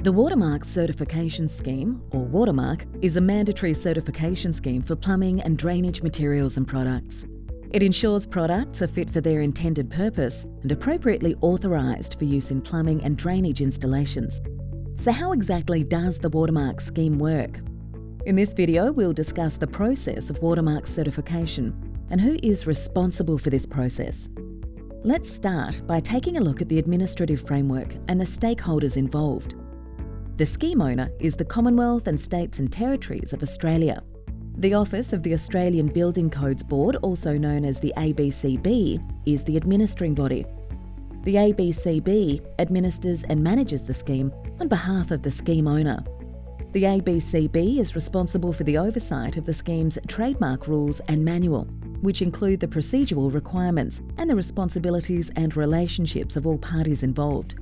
The Watermark Certification Scheme, or Watermark, is a mandatory certification scheme for plumbing and drainage materials and products. It ensures products are fit for their intended purpose and appropriately authorised for use in plumbing and drainage installations. So how exactly does the Watermark scheme work? In this video, we'll discuss the process of Watermark certification and who is responsible for this process. Let's start by taking a look at the administrative framework and the stakeholders involved. The scheme owner is the Commonwealth and States and Territories of Australia. The Office of the Australian Building Codes Board, also known as the ABCB, is the administering body. The ABCB administers and manages the scheme on behalf of the scheme owner. The ABCB is responsible for the oversight of the scheme's trademark rules and manual, which include the procedural requirements and the responsibilities and relationships of all parties involved.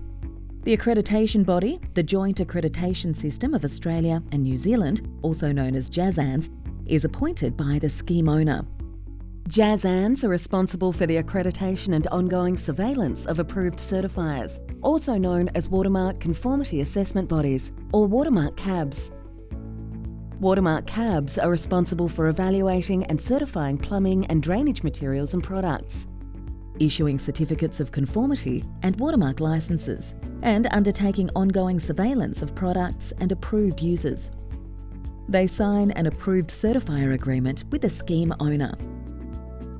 The accreditation body, the Joint Accreditation System of Australia and New Zealand, also known as JASANZ, is appointed by the scheme owner. JASANZ are responsible for the accreditation and ongoing surveillance of approved certifiers, also known as Watermark Conformity Assessment Bodies, or Watermark CABs. Watermark CABs are responsible for evaluating and certifying plumbing and drainage materials and products issuing certificates of conformity and watermark licences, and undertaking ongoing surveillance of products and approved users. They sign an approved certifier agreement with the scheme owner.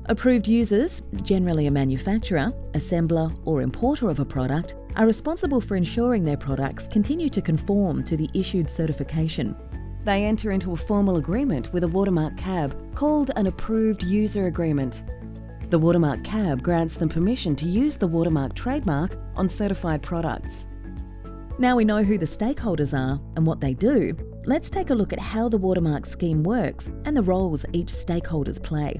Approved users, generally a manufacturer, assembler or importer of a product, are responsible for ensuring their products continue to conform to the issued certification. They enter into a formal agreement with a watermark cab called an approved user agreement the Watermark CAB grants them permission to use the Watermark trademark on certified products. Now we know who the stakeholders are and what they do, let's take a look at how the Watermark scheme works and the roles each stakeholders play.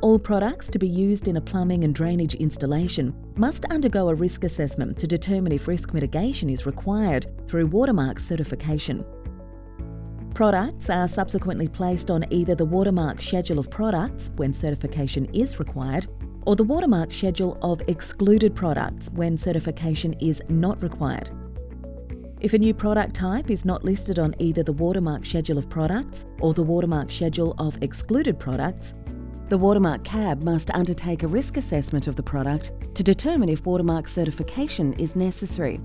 All products to be used in a plumbing and drainage installation must undergo a risk assessment to determine if risk mitigation is required through Watermark certification. Products are subsequently placed on either the Watermark Schedule of Products when certification is required, or the Watermark Schedule of Excluded Products when certification is not required. If a new product type is not listed on either the Watermark Schedule of Products or the Watermark Schedule of Excluded Products, the Watermark CAB must undertake a risk assessment of the product to determine if Watermark certification is necessary.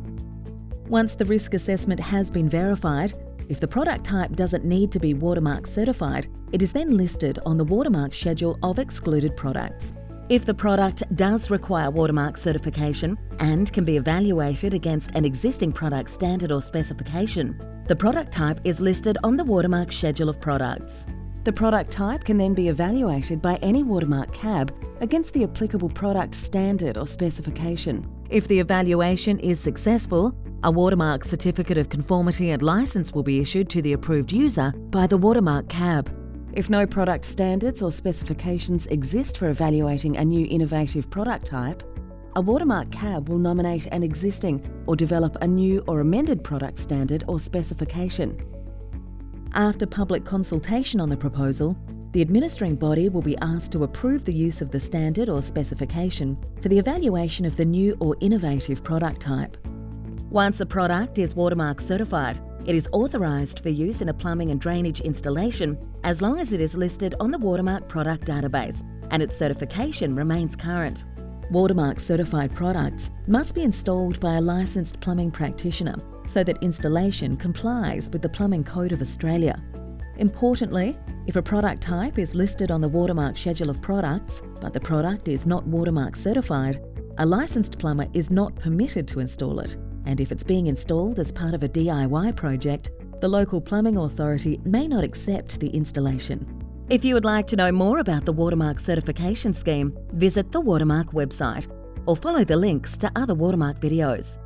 Once the risk assessment has been verified, if the product type doesn't need to be watermark certified, it is then listed on the watermark schedule of excluded products. If the product does require watermark certification and can be evaluated against an existing product standard or specification, the product type is listed on the watermark schedule of products. The product type can then be evaluated by any watermark cab against the applicable product standard or specification. If the evaluation is successful, a watermark certificate of conformity and license will be issued to the approved user by the watermark cab. If no product standards or specifications exist for evaluating a new innovative product type, a watermark cab will nominate an existing or develop a new or amended product standard or specification. After public consultation on the proposal, the administering body will be asked to approve the use of the standard or specification for the evaluation of the new or innovative product type. Once a product is watermark certified, it is authorised for use in a plumbing and drainage installation as long as it is listed on the Watermark product database and its certification remains current. Watermark certified products must be installed by a licensed plumbing practitioner so that installation complies with the Plumbing Code of Australia. Importantly, if a product type is listed on the Watermark schedule of products, but the product is not Watermark certified, a licensed plumber is not permitted to install it and if it's being installed as part of a DIY project, the local plumbing authority may not accept the installation. If you would like to know more about the Watermark certification scheme, visit the Watermark website or follow the links to other Watermark videos.